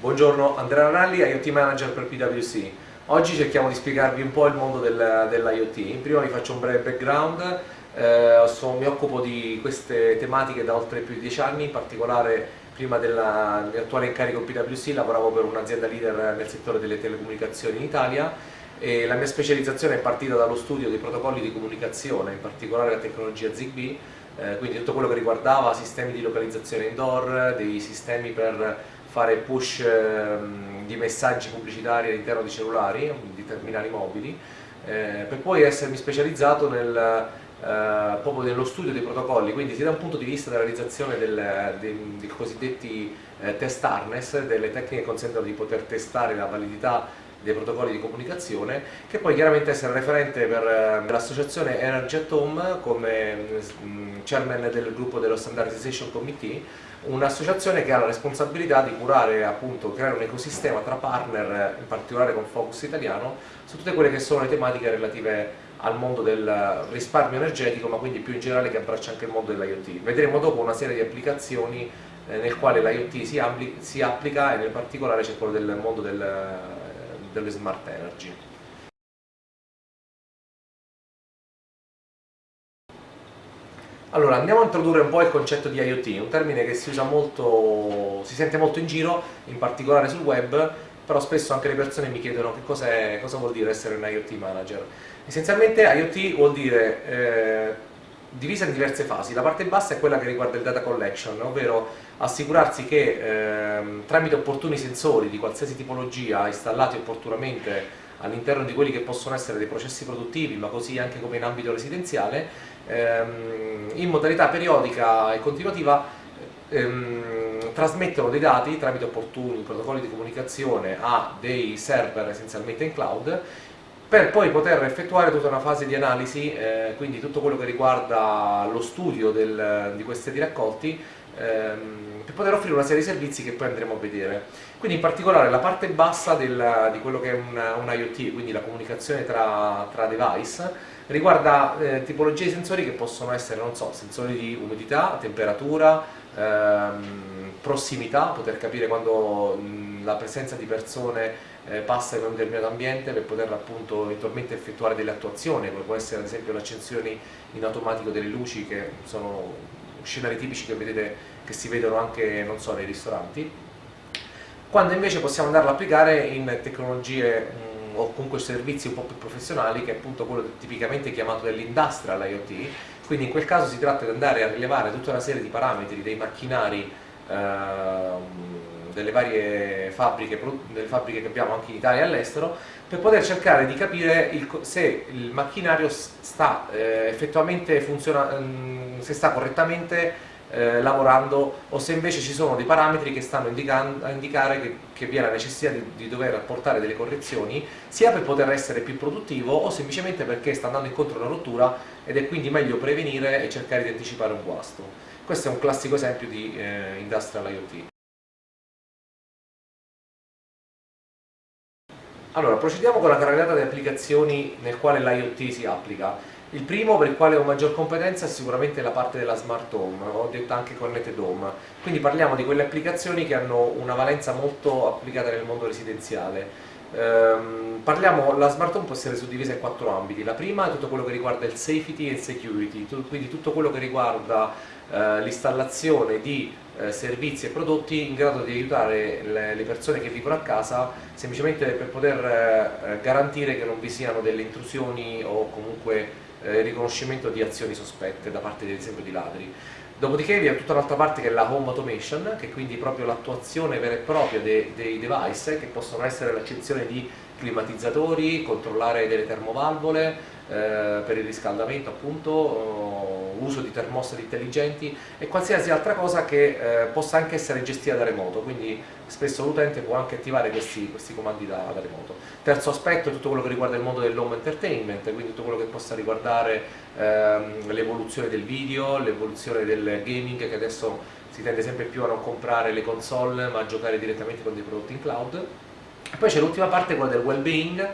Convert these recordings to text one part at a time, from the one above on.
Buongiorno, Andrea Ranalli, IoT Manager per PwC. Oggi cerchiamo di spiegarvi un po' il mondo del, dell'IoT. Prima vi faccio un breve background, eh, so, mi occupo di queste tematiche da oltre più di dieci anni, in particolare prima dell'attuale incarico PwC lavoravo per un'azienda leader nel settore delle telecomunicazioni in Italia e la mia specializzazione è partita dallo studio dei protocolli di comunicazione, in particolare la tecnologia ZigBee, eh, quindi tutto quello che riguardava sistemi di localizzazione indoor, dei sistemi per fare push ehm, di messaggi pubblicitari all'interno di cellulari, di terminali mobili, eh, per poi essermi specializzato nel, eh, proprio nello studio dei protocolli, quindi sia da un punto di vista della realizzazione del, dei, dei, cosiddetti eh, test harness, delle tecniche che consentono di poter testare la validità dei protocolli di comunicazione, che poi chiaramente essere referente per eh, l'associazione Energy at Home come mm, chairman del gruppo dello Standardization Committee, un'associazione che ha la responsabilità di curare appunto, creare un ecosistema tra partner, in particolare con focus italiano, su tutte quelle che sono le tematiche relative al mondo del risparmio energetico, ma quindi più in generale che abbraccia anche il mondo dell'IoT. Vedremo dopo una serie di applicazioni eh, nel quale l'IoT si, si, applica e nel particolare c'è quello del mondo del, delle smart energy. Allora, andiamo a introdurre un po' il concetto di IoT, un termine che si usa molto, si sente molto in giro, in particolare sul web, però spesso anche le persone mi chiedono che cosa vuol dire essere un IoT manager. Essenzialmente IoT vuol dire eh, divisa in diverse fasi, la parte bassa è quella che riguarda il data collection, ovvero assicurarsi che eh, tramite opportuni sensori di qualsiasi tipologia installati opportunamente all'interno di quelli che possono essere dei processi produttivi, ma così anche come in ambito residenziale, ehm, in modalità periodica e continuativa ehm, trasmettono dei dati tramite opportuni protocolli di comunicazione a dei server essenzialmente in cloud per poi poter effettuare tutta una fase di analisi, eh, quindi tutto quello che riguarda lo studio del, di questi raccolti, ehm, per poter offrire una serie di servizi che poi andremo a vedere. Quindi in particolare la parte bassa del, di quello che è un, un, IoT, quindi la comunicazione tra, tra device, riguarda eh, tipologie di sensori che possono essere, non so, sensori di umidità, temperatura, ehm, prossimità, poter capire quando mh, la presenza di persone eh, passa in un determinato ambiente per poter appunto eventualmente effettuare delle attuazioni, come può essere ad esempio l'accensione in automatico delle luci che sono scenari tipici che, vedete, che si vedono anche so, nei ristoranti, quando invece possiamo andarlo a applicare in tecnologie mh, o comunque servizi un po' più professionali che è appunto quello tipicamente chiamato dell'industrial IoT, quindi in quel caso si tratta di andare a rilevare tutta una serie di parametri dei macchinari ehm, delle varie fabbriche, delle fabbriche che abbiamo anche in Italia e all'estero, per poter cercare di capire il, se il macchinario sta eh, effettivamente funzionando, mm, se sta correttamente eh, lavorando o se invece ci sono dei parametri che stanno a indicare che, che vi è la necessità di, di, dover apportare delle correzioni sia per poter essere più produttivo o semplicemente perché sta andando incontro a una rottura ed è quindi meglio prevenire e cercare di anticipare un guasto. Questo è un classico esempio di eh, Industrial IoT. Allora, procediamo con la carrellata di applicazioni nel quale l'IoT si applica. Il primo per il quale ho maggior competenza è sicuramente la parte della smart home, ho detto anche connected home, quindi parliamo di quelle applicazioni che hanno una valenza molto applicata nel mondo residenziale. Ehm, parliamo, la smart home può essere suddivisa in quattro ambiti, la prima è tutto quello che riguarda il safety e il security, quindi tutto quello che riguarda eh, l'installazione di eh, servizi e prodotti in grado di aiutare le, le, persone che vivono a casa semplicemente per poter eh, garantire che non vi siano delle intrusioni o comunque eh, riconoscimento di azioni sospette da parte ad esempio di ladri. Dopodiché vi è tutta un'altra parte che è la home automation, che è quindi proprio l'attuazione vera e propria dei, dei device, che possono essere l'accezione di climatizzatori, controllare delle termovalvole eh, per il riscaldamento appunto, uso di termostati intelligenti e qualsiasi altra cosa che eh, possa anche essere gestita da remoto, quindi spesso l'utente può anche attivare questi, questi comandi da, da, remoto. Terzo aspetto è tutto quello che riguarda il mondo dell'home entertainment, quindi tutto quello che possa riguardare ehm, l'evoluzione del video, l'evoluzione del gaming che adesso si tende sempre più a non comprare le console ma a giocare direttamente con dei prodotti in cloud. E poi c'è l'ultima parte, quella del well-being,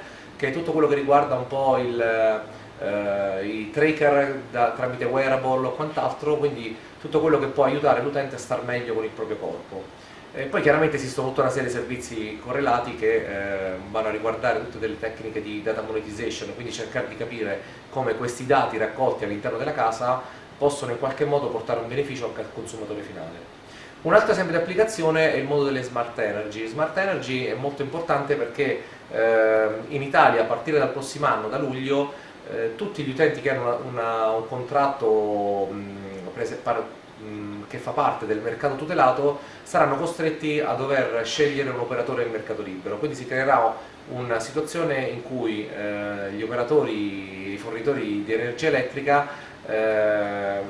che è tutto quello che riguarda un po' il eh, i tracker da, tramite wearable o quant'altro, quindi tutto quello che può aiutare l'utente a star meglio con il proprio corpo. E poi chiaramente esistono tutta una serie di servizi correlati che eh, vanno a riguardare tutte delle tecniche di data monetization, quindi cercare di capire come questi dati raccolti all'interno della casa possono in qualche modo portare un beneficio anche al consumatore finale. Un altro esempio di applicazione è il mondo delle smart energy. Smart energy è molto importante perché eh, in Italia a partire dal prossimo anno, da luglio, eh, tutti gli utenti che hanno una, una, un contratto mh, mh, che fa parte del mercato tutelato saranno costretti a dover scegliere un operatore del mercato libero, quindi si creerà una situazione in cui eh, gli operatori, i fornitori di energia elettrica eh,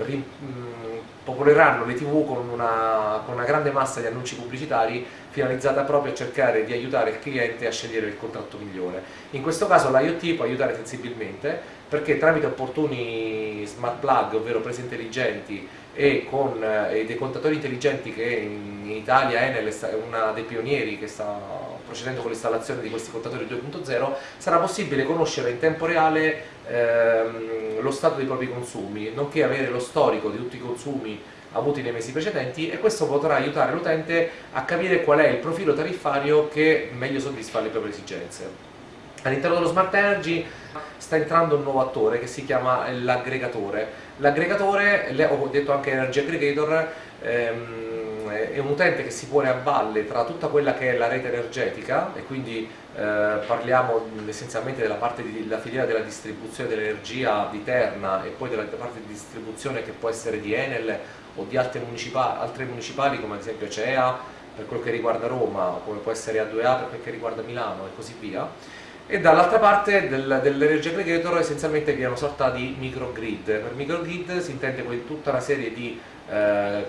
popoleranno le tv con una, con una, grande massa di annunci pubblicitari finalizzata proprio a cercare di aiutare il cliente a scegliere il contratto migliore. In questo caso l'IoT può aiutare sensibilmente perché tramite opportuni smart plug, ovvero prese intelligenti e con eh, dei contatori intelligenti che in, Italia Enel è uno dei pionieri che sta procedendo con l'installazione di questi contatori 2.0, sarà possibile conoscere in tempo reale ehm, lo stato dei propri consumi, nonché avere lo storico di tutti i consumi avuti nei mesi precedenti e questo potrà aiutare l'utente a capire qual è il profilo tariffario che meglio soddisfa le proprie esigenze. All'interno dello Smart Energy sta entrando un nuovo attore che si chiama l'aggregatore. L'aggregatore, ho detto anche Energy Aggregator, ehm, è un utente che si pone a valle tra tutta quella che è la rete energetica e quindi eh, parliamo essenzialmente della parte della filiera della distribuzione dell'energia di Terna e poi della parte di distribuzione che può essere di Enel o di altre municipali, altre municipali come ad esempio CEA per quello che riguarda Roma, come può essere A2A per quel che riguarda Milano e così via e dall'altra parte del, dell'energy aggregator essenzialmente vi è una sorta di microgrid. Per microgrid si intende tutta una serie di eh,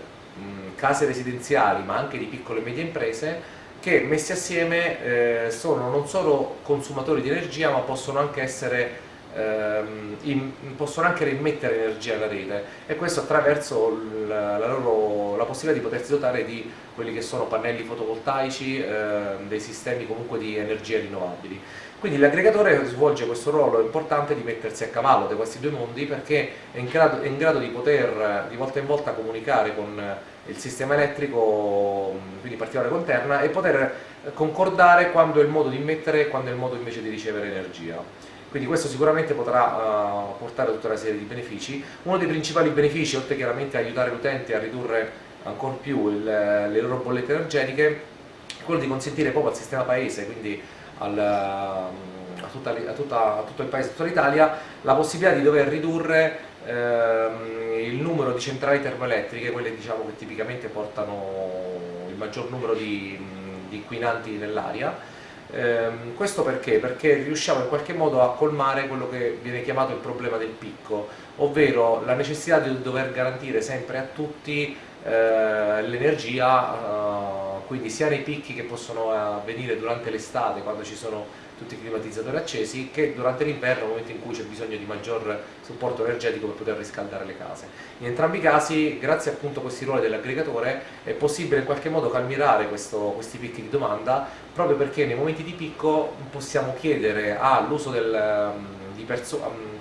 case residenziali ma anche di piccole e medie imprese che messi assieme eh, sono non solo consumatori di energia ma possono anche essere ehm, in, possono anche rimettere energia alla rete e questo attraverso la, la, loro, la possibilità di potersi dotare di quelli che sono pannelli fotovoltaici, eh, dei sistemi comunque di energie rinnovabili. Quindi l'aggregatore svolge questo ruolo importante di mettersi a cavallo di questi due mondi perché è in grado, è in grado di poter di volta in volta comunicare con il sistema elettrico, quindi in particolare con Terna, e poter concordare quando è il modo di immettere e quando è il modo invece di ricevere energia. Quindi questo sicuramente potrà uh, portare tutta una serie di benefici. Uno dei principali benefici, oltre chiaramente a aiutare l'utente a ridurre ancora più il, le loro bollette energetiche, è quello di consentire proprio al sistema paese, quindi al, a, tutta, a, tutta, a, tutto il paese, a tutta l'Italia, la possibilità di dover ridurre ehm, il numero di centrali termoelettriche, quelle diciamo, che tipicamente portano il maggior numero di, di inquinanti nell'aria, ehm, questo perché? Perché riusciamo in qualche modo a colmare quello che viene chiamato il problema del picco, ovvero la necessità di dover garantire sempre a tutti eh, l'energia eh, quindi sia nei picchi che possono avvenire durante l'estate quando ci sono tutti i climatizzatori accesi che durante l'inverno nel momento in cui c'è bisogno di maggior supporto energetico per poter riscaldare le case. In entrambi i casi, grazie appunto a questi ruoli dell'aggregatore, è possibile in qualche modo calmierare questo, questi picchi di domanda proprio perché nei momenti di picco possiamo chiedere all'uso del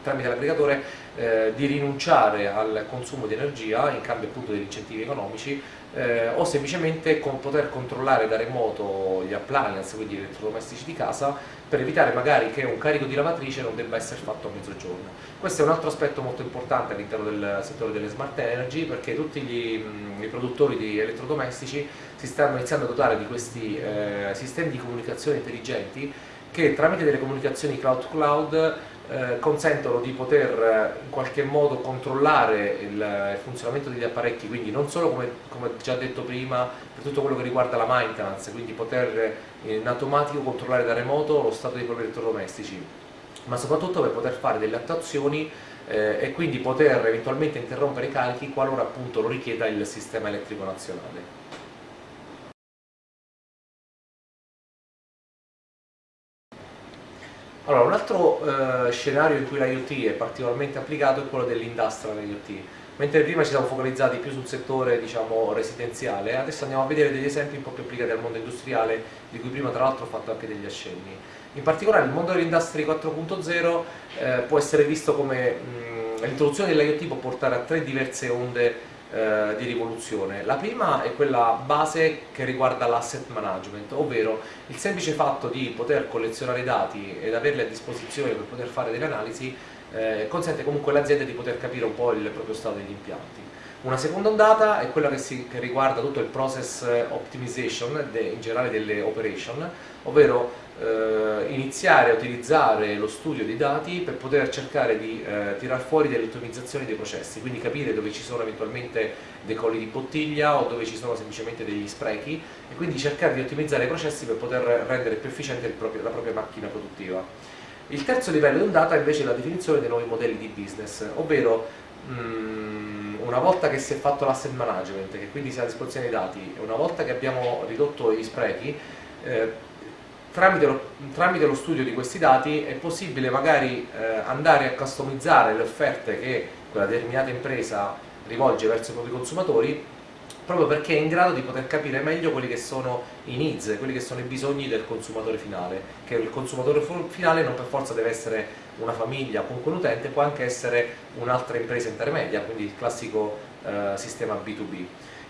tramite l'aggregatore eh, di rinunciare al consumo di energia in cambio appunto degli incentivi economici eh, o semplicemente con poter controllare da remoto gli appliance, quindi gli elettrodomestici di casa, per evitare magari che un carico di lavatrice non debba essere fatto a mezzogiorno. Questo è un altro aspetto molto importante all'interno del settore delle smart energy perché tutti gli, i produttori di elettrodomestici si stanno iniziando a dotare di questi eh, sistemi di comunicazione intelligenti che tramite delle comunicazioni cloud-to-cloud eh, consentono di poter eh, in qualche modo controllare il, il, funzionamento degli apparecchi, quindi non solo come, come, già detto prima per tutto quello che riguarda la maintenance, quindi poter eh, in automatico controllare da remoto lo stato dei propri elettrodomestici, ma soprattutto per poter fare delle attuazioni eh, e quindi poter eventualmente interrompere i carichi qualora appunto lo richieda il sistema elettrico nazionale. Allora, un altro eh, scenario in cui l'IoT è particolarmente applicato è quello dell'industrial IoT. Mentre prima ci siamo focalizzati più sul settore diciamo, residenziale, adesso andiamo a vedere degli esempi un po' più applicati al mondo industriale, di cui prima tra l'altro ho fatto anche degli accenni. In particolare il mondo dell'industria 4.0 eh, può essere visto come l'introduzione dell'IoT può portare a tre diverse onde eh, di rivoluzione. La prima è quella base che riguarda l'asset management, ovvero il semplice fatto di poter collezionare dati ed averli a disposizione per poter fare delle analisi eh, consente comunque all'azienda di poter capire un po' il proprio stato degli impianti. Una seconda ondata è quella che, si, che riguarda tutto il process optimization, de, in generale delle operation, ovvero eh, iniziare a utilizzare lo studio dei dati per poter cercare di eh, tirar fuori delle ottimizzazioni dei processi, quindi capire dove ci sono eventualmente dei colli di bottiglia o dove ci sono semplicemente degli sprechi e quindi cercare di ottimizzare i processi per poter rendere più efficiente proprio, la propria macchina produttiva. Il terzo livello di ondata invece è la definizione dei nuovi modelli di business, ovvero mh, mm, una volta che si è fatto l'asset management, che quindi si ha a disposizione dei dati, una volta che abbiamo ridotto gli sprechi, eh, tramite, lo, tramite, lo, studio di questi dati è possibile magari eh, andare a customizzare le offerte che quella determinata impresa rivolge verso i propri consumatori proprio perché è in grado di poter capire meglio quelli che sono i needs, quelli che sono i bisogni del consumatore finale, che il consumatore finale non per forza deve essere una famiglia o comunque un utente, può anche essere un'altra impresa intermedia, quindi il classico eh, sistema B2B.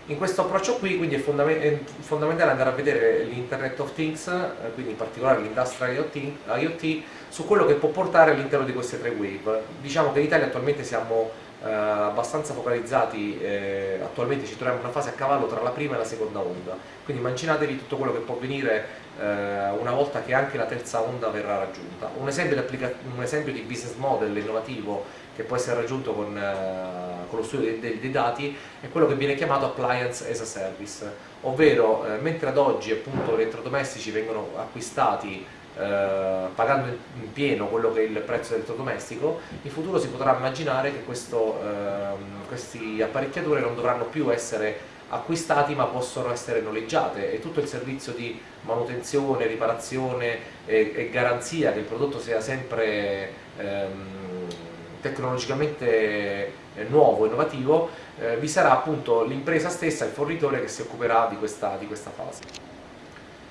In questo approccio qui quindi è, fondament è fondamentale andare a vedere l'Internet of Things, eh, quindi in particolare l'Industrial IoT, IoT, su quello che può portare all'interno di queste tre wave. Diciamo che in Italia attualmente siamo eh, abbastanza focalizzati, eh, attualmente ci troviamo in una fase a cavallo tra la prima e la seconda onda, quindi immaginatevi tutto quello che può avvenire eh, una volta che anche la terza onda verrà raggiunta. Un esempio, un esempio di business model innovativo che può essere raggiunto con, eh, con lo studio dei, dei, dei, dati è quello che viene chiamato appliance as a service, ovvero eh, mentre ad oggi appunto gli elettrodomestici vengono acquistati eh, pagando in pieno quello che è il prezzo dell'elettrodomestico, in futuro si potrà immaginare che questo, eh, queste apparecchiature non dovranno più essere acquistati ma possono essere noleggiate e tutto il servizio di manutenzione, riparazione e, e garanzia che il prodotto sia sempre ehm, tecnologicamente eh, nuovo, innovativo, eh, vi sarà appunto l'impresa stessa, il fornitore che si occuperà di questa, di questa fase.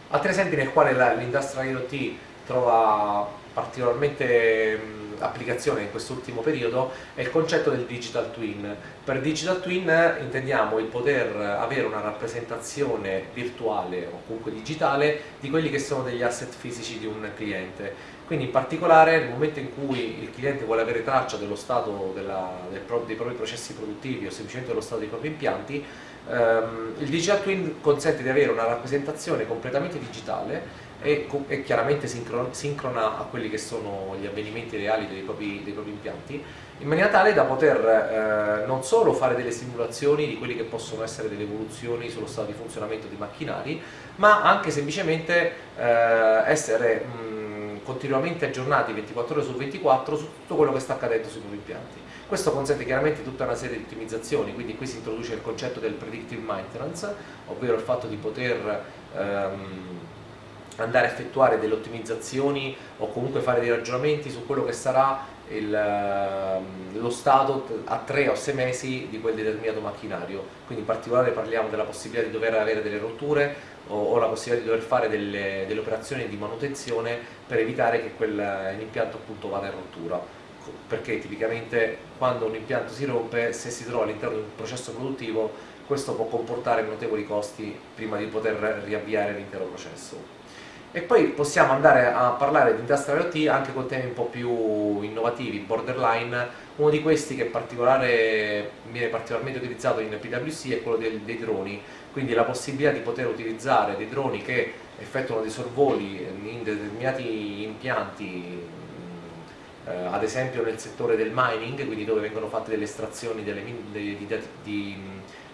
Altri esempi nel quale l'industrial IoT trova particolarmente mh, applicazione in quest'ultimo periodo è il concetto del digital twin. Per digital twin intendiamo il poter avere una rappresentazione virtuale o comunque digitale di quelli che sono degli asset fisici di un cliente. Quindi in particolare nel momento in cui il cliente vuole avere traccia dello stato della, del, dei propri processi produttivi o semplicemente dello stato dei propri impianti, ehm, il Digital Twin consente di avere una rappresentazione completamente digitale e, e chiaramente sincrona a quelli che sono gli avvenimenti reali dei propri, dei propri impianti, in maniera tale da poter eh, non solo fare delle simulazioni di quelli che possono essere delle evoluzioni sullo stato di funzionamento dei macchinari, ma anche semplicemente eh, essere mh, continuamente aggiornati 24 ore su 24 su tutto quello che sta accadendo sui propri impianti. Questo consente chiaramente tutta una serie di ottimizzazioni, quindi qui si introduce il concetto del predictive maintenance, ovvero il fatto di poter ehm, andare a effettuare delle ottimizzazioni o comunque fare dei ragionamenti su quello che sarà il, ehm, lo stato a tre o sei mesi di quel determinato macchinario, quindi in particolare parliamo della possibilità di dover avere delle rotture o, o la possibilità di dover fare delle, delle, operazioni di manutenzione per evitare che quell'impianto appunto vada in rottura perché tipicamente quando un impianto si rompe, se si trova all'interno di un processo produttivo, questo può comportare notevoli costi prima di poter riavviare l'intero processo. E poi possiamo andare a parlare di Industrial IoT anche con temi un po' più innovativi, borderline, uno di questi che viene particolarmente utilizzato in PwC è quello dei, dei droni, quindi la possibilità di poter utilizzare dei droni che effettuano dei sorvoli in determinati impianti eh, ad esempio nel settore del mining, quindi dove vengono fatte delle estrazioni delle, di, di, di,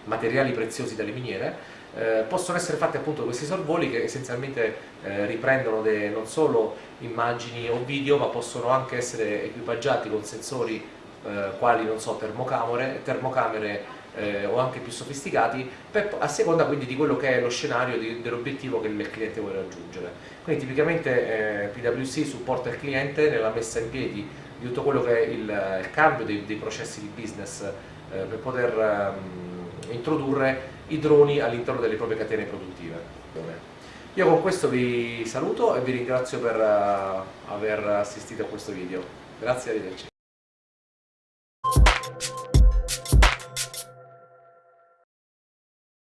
materiali preziosi dalle miniere, eh, possono essere fatti appunto questi sorvoli che essenzialmente eh, riprendono de, non solo immagini o video ma possono anche essere equipaggiati con sensori eh, quali non so termocamere, termocamere eh, o anche più sofisticati per, a seconda quindi di quello che è lo scenario dell'obiettivo che il cliente vuole raggiungere. Quindi tipicamente eh, PwC supporta il cliente nella messa in piedi di tutto quello che è il, il cambio dei, dei, processi di business eh, per poter ehm, introdurre i droni all'interno delle proprie catene produttive. Io con questo vi saluto e vi ringrazio per uh, aver assistito a questo video. Grazie, arrivederci.